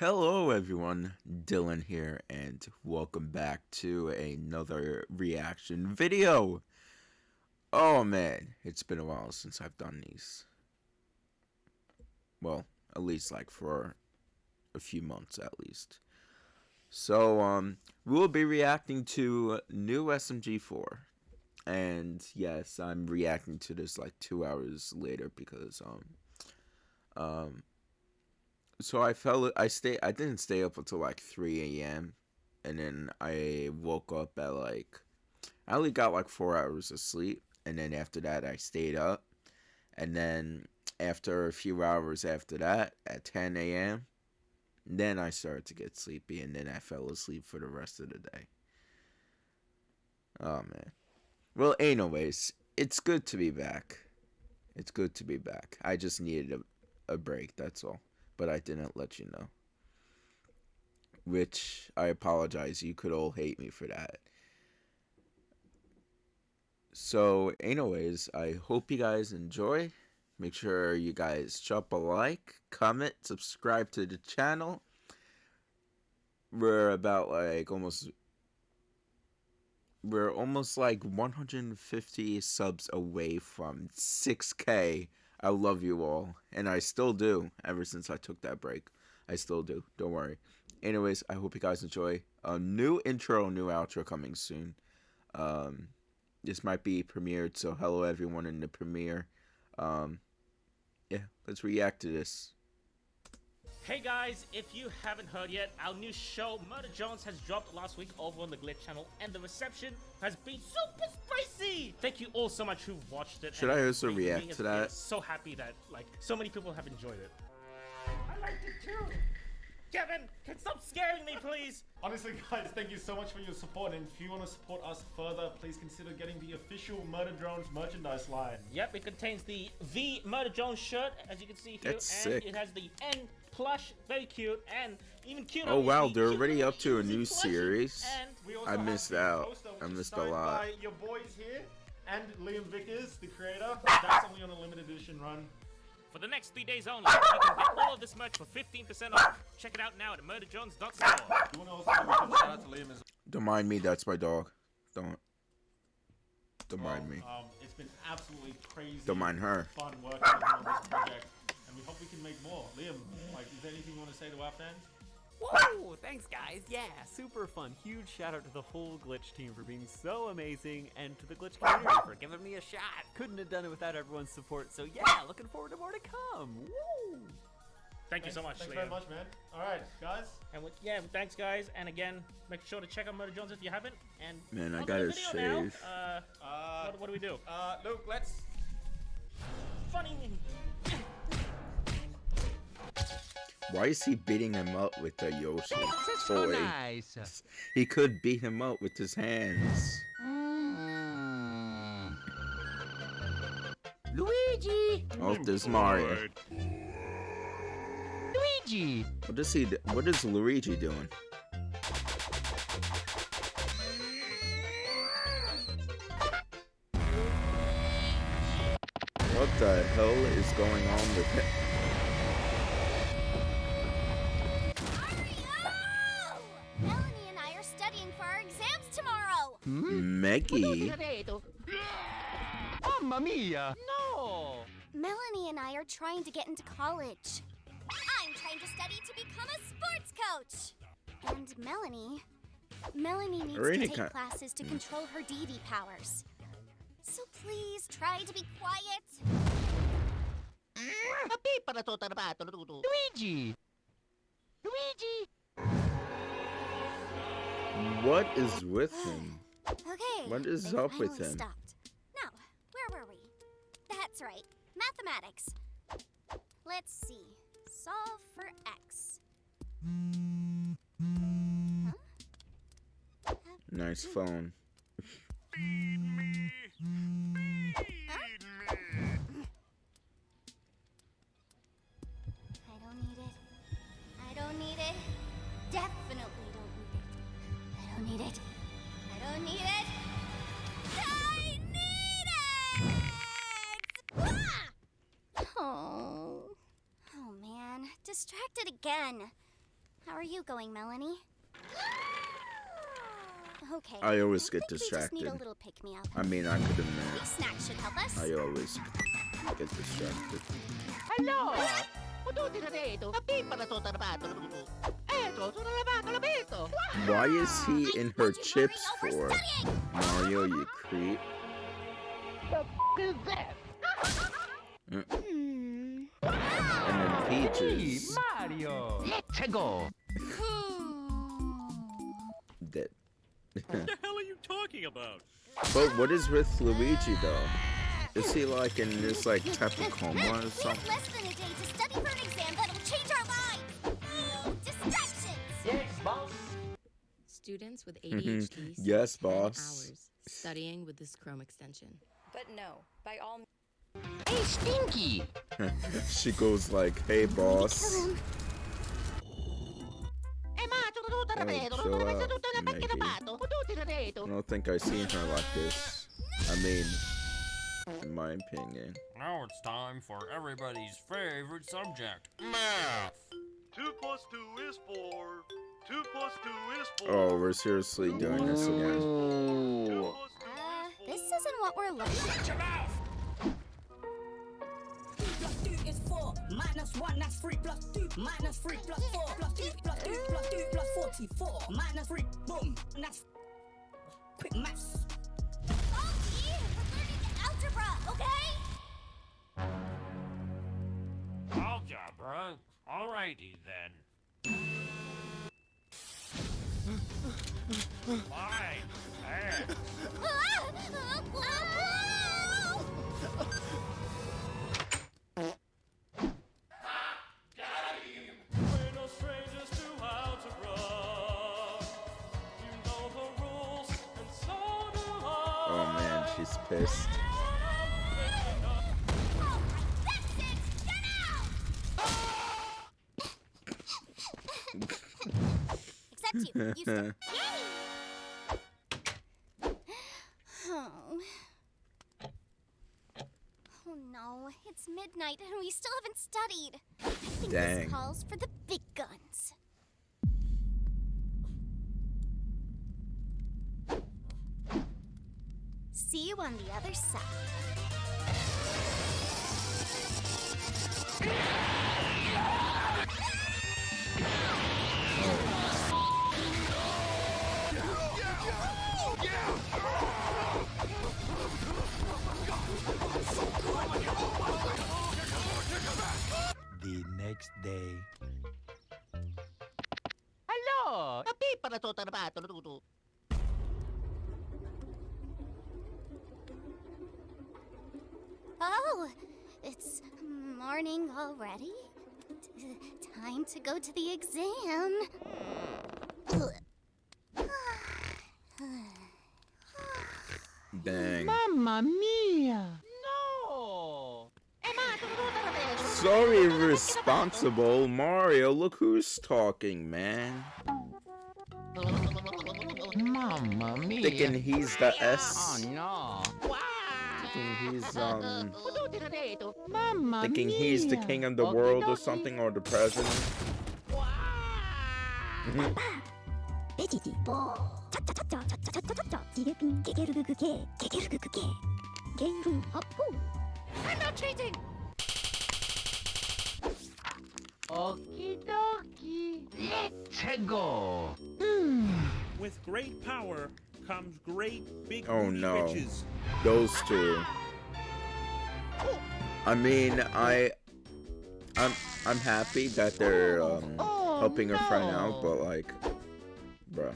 Hello everyone, Dylan here, and welcome back to another reaction video. Oh man, it's been a while since I've done these. Well, at least like for a few months at least. So, um, we'll be reacting to new SMG4. And yes, I'm reacting to this like two hours later because, um, um, so I fell, I stay, I didn't stay up until like 3 a.m. And then I woke up at like, I only got like four hours of sleep. And then after that, I stayed up. And then after a few hours after that, at 10 a.m., then I started to get sleepy, and then I fell asleep for the rest of the day. Oh man. Well, anyways, it's good to be back. It's good to be back. I just needed a, a break, that's all. But I didn't let you know. Which I apologize. You could all hate me for that. So, anyways, I hope you guys enjoy. Make sure you guys drop a like, comment, subscribe to the channel. We're about like almost we're almost like 150 subs away from 6k. I love you all, and I still do. Ever since I took that break, I still do. Don't worry. Anyways, I hope you guys enjoy. A new intro, new outro coming soon. Um, this might be premiered, so hello everyone in the premiere. Um, yeah, let's react to this. Hey guys, if you haven't heard yet, our new show Murder Drones has dropped last week over on the Glitch channel and the reception has been super spicy! Thank you all so much who watched it. Should I also react to that? So happy that like so many people have enjoyed it. I liked it too! Kevin, can stop scaring me, please? Honestly, guys, thank you so much for your support. And if you want to support us further, please consider getting the official Murder Drones merchandise line. Yep, it contains the V Murder Drones shirt, as you can see here. That's and sick. it has the N plush, very cute, and even cute. Oh wow, they're already up to a new series. And I missed out. I missed a lot. By your boys here and Liam Vickers, the creator. That's only on a limited edition run. For the next three days only, you can get all of this merch for 15% off. Check it out now at murderdrones.store. Don't mind me, that's my dog. Don't. Don't mind me. Um, it's been absolutely crazy. Don't mind her. Fun working on this project, and we hope we can make more. Liam, like, is there anything you want to say to our fans? Whoa! Thanks, guys. Yeah, super fun. Huge shout out to the whole Glitch team for being so amazing, and to the Glitch community for giving me a shot. Couldn't have done it without everyone's support. So yeah, looking forward to more to come. Woo! Thank you so much, Thanks Liam. very much, man. All right, guys. And with, yeah, thanks, guys. And again, make sure to check out Murder Drones if you haven't. And man, I gotta shave. Uh, uh, what, what, do we do? Uh, Luke, let's. Funny. Why is he beating him up with the Yoshi That's so nice. He could beat him up with his hands. Mm. Luigi. Oh, there's Mario. Luigi. What is he? What is Luigi doing? What the hell is going on with him? Meggy. Mamma mia! No! Melanie and I are trying to get into college. I'm trying to study to become a sports coach. And Melanie, Melanie needs to take classes to control her deity powers. So please try to be quiet. Ah! Luigi! Luigi! What is with him? Okay. What is up with him? Stopped. Now, where were we? That's right. Mathematics. Let's see. Solve for x. Huh? Nice phone. Feed me. Feed me. I don't need it. I don't need it. Definitely distracted again. How are you going, Melanie? Okay. I always I get think We just need distracted. a little pick me up. I mean, I could admit, These snacks should help us. I always get distracted. Hello! Potuti na dito. Kapipa na to tarabato. Eto, sono lavato l'abito. Why is he in her chips for? Mario, you creep. The is that? And Peaches Mario! Let's go! dead. What the hell are you talking about? But what is with Luigi though? Is he like in this like type of coma or We have something? less than a day to study for an exam that'll change our lives. Distractions. Students with Mhm. ADHD spend Yes, boss. hours studying with this Chrome extension. But no, by all Hey, Stinky! she goes like, hey, boss. I don't, I don't think I've seen her like this. I mean, in my opinion. Now it's time for everybody's favorite subject, math. Two plus two is four. Two plus two is four. Oh, we're seriously doing this again. Uh, this isn't what we're looking for. Minus 1, that's 3 plus 2. Minus 3 plus 4. Plus 2 plus 2 plus 2 plus 44. Minus 3. Boom. And that's quick maths. Algie, we're learning algebra, okay? Algebra. Alrighty then. Fine. She's pissed. That's it! Get out! Except you. You Oh. Oh no, it's midnight and we still haven't studied. I think Dang. this calls for the big guns. See you on the other side. The next day. Hello! Kapipa na to tarabato. Tutu. Oh, it's morning already? T- time to go to the exam. Dang. Mamma mia! No! Eh, ma, tutto tarabato. So irresponsible, Mario. Look who's talking, man. Mamma mia! Thinking he's the S. Oh no! thinking he's um thinking he's the king of the world or something or the president. I'm not cheating. Okie dokie. Let's go. Hmm. With great power comes great big Oh, no. bitches. Those two. I mean, I, I'm, I'm happy that they're um, Oh, helping her friend out, but like, bruh.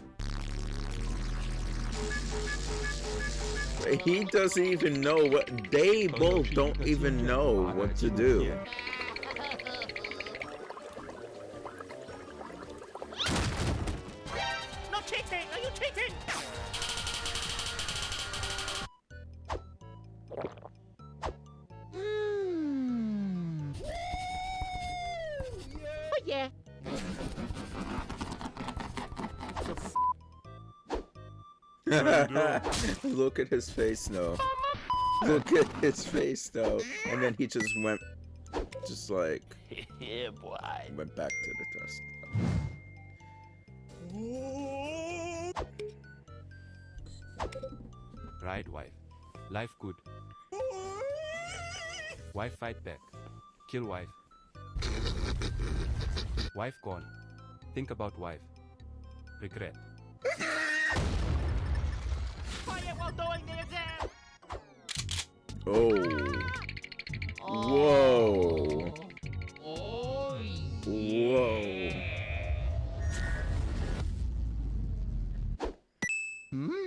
He doesn't even know what. They both don't even know what to do. Look at his face though. Look at his face though. And then he just went, just like, yeah, boy. went back to the test. Right, wife. Life good. Wife fight back. Kill wife. wife gone. Think about wife. Regret quiet while. Oh. Whoa. Whoa. Hmm?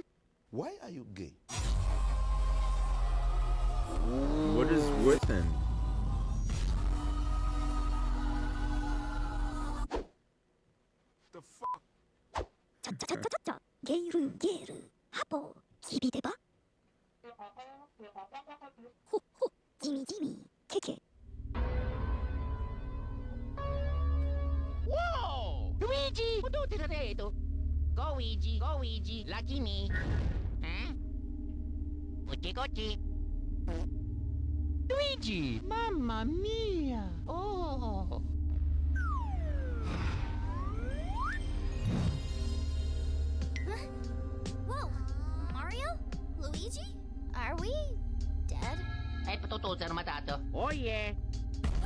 Why are you gay? What is within? The fuck? Geru, geru, apple. きびでばほっほっじみじみけけ Wow! Luigi! Dove ti credo? Goigi, Goigi, la Kimi. Eh? Gucci, gucci. Luigi! Mamma mia! Oh! Are we dead? Ecco tutto armatato. Oh yeah!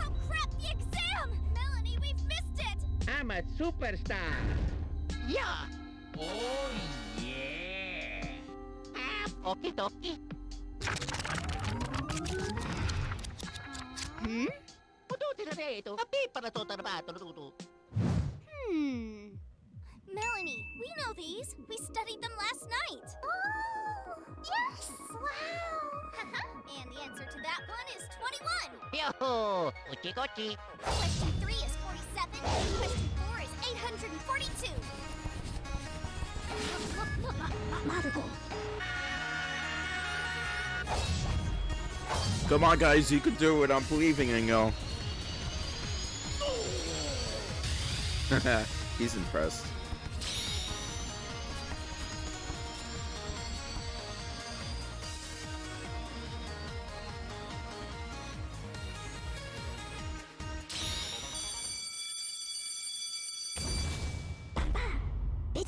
Oh crap! The exam! Melanie, we've missed it! I'm a superstar! Yeah! Oh yeah! Ah, okie dokie. Hmm? Tutti na dito. Tapi para to tarbato tutu. Hmm. Melanie, we know these. We studied them last night. Oh, yes! Wow! and the answer to that one is 21. Yo! Uchi kochi. Question 3 is 47. Question 4 is 842. Marugo. Come on, guys, you can do it. I'm believing in you. He's impressed.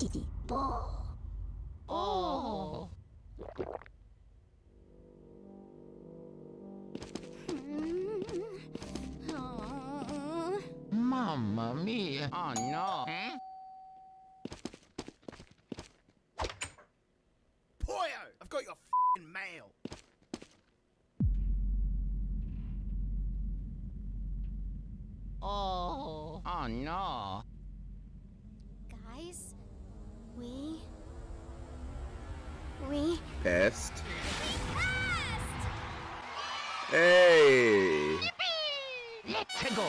Veggie ball. Oh! Mamma mia! Oh no! Huh? Poyo! I've got your fing mail. Oh! Oh no! Guys, we. We. Pest. Hey! Let's go!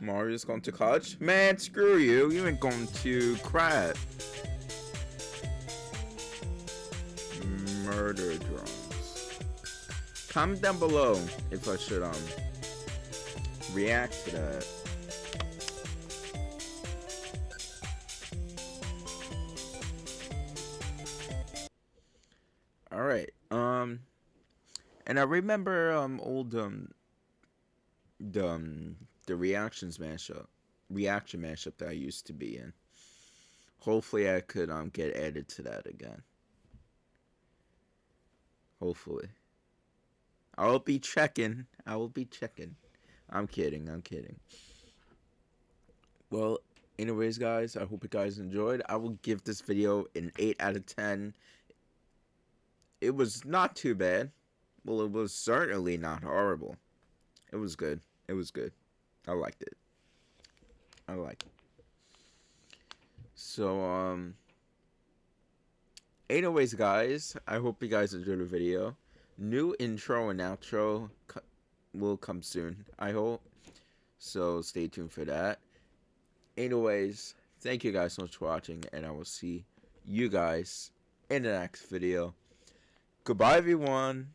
Mario's going to college? Man, screw you. You ain't going to crap. Murder drones. Comment down below if I should um react to that. And I remember um old um the um, the reactions mashup reaction mashup that I used to be in. Hopefully I could um get added to that again. Hopefully. I will be checking. I will be checking. I'm kidding. I'm kidding. Well, anyways, guys, I hope you guys enjoyed. I will give this video an 8 out of 10. It was not too bad. Well, it was certainly not horrible. It was good. It was good. I liked it. I liked it. So, um... Anyways, guys, I hope you guys enjoyed the video. New intro and outro co will come soon, I hope. So, stay tuned for that. Anyways, thank you guys so much for watching, and I will see you guys in the next video. Goodbye, everyone.